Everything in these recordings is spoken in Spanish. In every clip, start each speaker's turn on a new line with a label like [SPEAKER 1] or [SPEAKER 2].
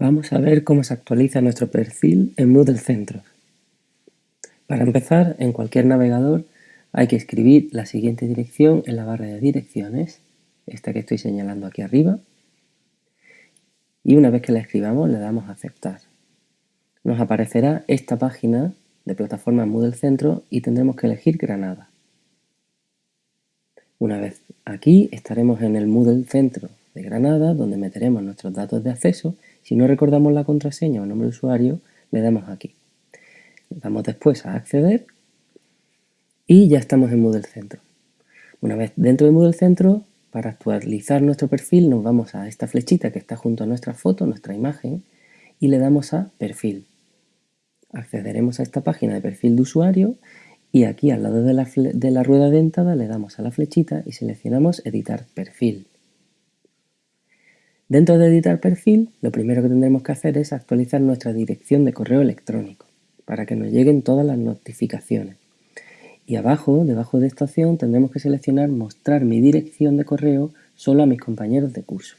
[SPEAKER 1] Vamos a ver cómo se actualiza nuestro perfil en Moodle Centros. Para empezar, en cualquier navegador hay que escribir la siguiente dirección en la barra de direcciones, esta que estoy señalando aquí arriba, y una vez que la escribamos le damos a aceptar. Nos aparecerá esta página de plataforma Moodle Centro y tendremos que elegir Granada. Una vez aquí estaremos en el Moodle Centro Granada, donde meteremos nuestros datos de acceso. Si no recordamos la contraseña o nombre de usuario, le damos aquí. Le damos después a acceder y ya estamos en Moodle Centro. Una vez dentro de Moodle Centro, para actualizar nuestro perfil nos vamos a esta flechita que está junto a nuestra foto, nuestra imagen, y le damos a perfil. Accederemos a esta página de perfil de usuario y aquí al lado de la, de la rueda dentada le damos a la flechita y seleccionamos editar perfil. Dentro de editar perfil, lo primero que tendremos que hacer es actualizar nuestra dirección de correo electrónico para que nos lleguen todas las notificaciones. Y abajo, debajo de esta opción, tendremos que seleccionar mostrar mi dirección de correo solo a mis compañeros de curso.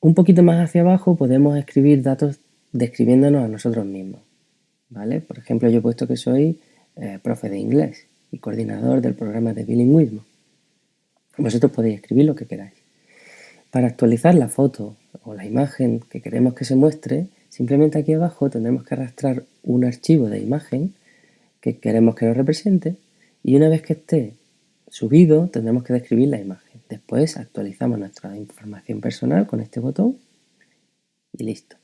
[SPEAKER 1] Un poquito más hacia abajo podemos escribir datos describiéndonos a nosotros mismos. ¿vale? Por ejemplo, yo he puesto que soy eh, profe de inglés y coordinador del programa de bilingüismo. Vosotros podéis escribir lo que queráis. Para actualizar la foto o la imagen que queremos que se muestre, simplemente aquí abajo tendremos que arrastrar un archivo de imagen que queremos que nos represente y una vez que esté subido tendremos que describir la imagen. Después actualizamos nuestra información personal con este botón y listo.